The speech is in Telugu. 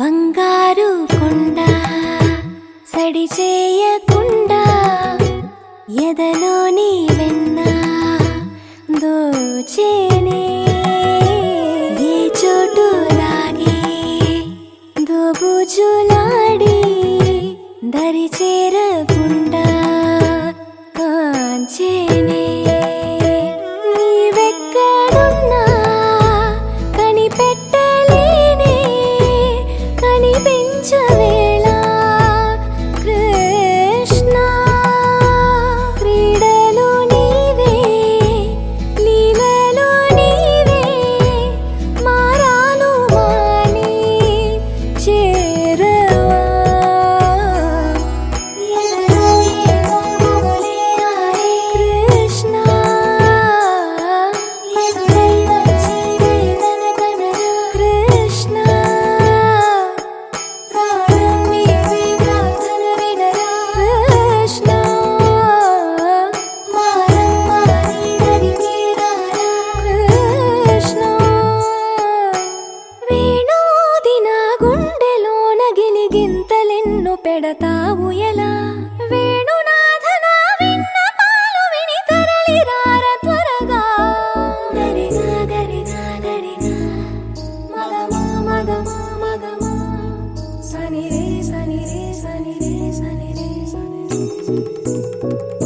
బంగారు కొండ సడి చేయకుండా ఎదలోని వెన్న దోచేని. ఏ చోటు లాగే దోబుజులాడి దరి చేరకుండా కాంచేని. పెంచవే నిన్ను పెడతావు ఎలా? thank you ray ray ray ray.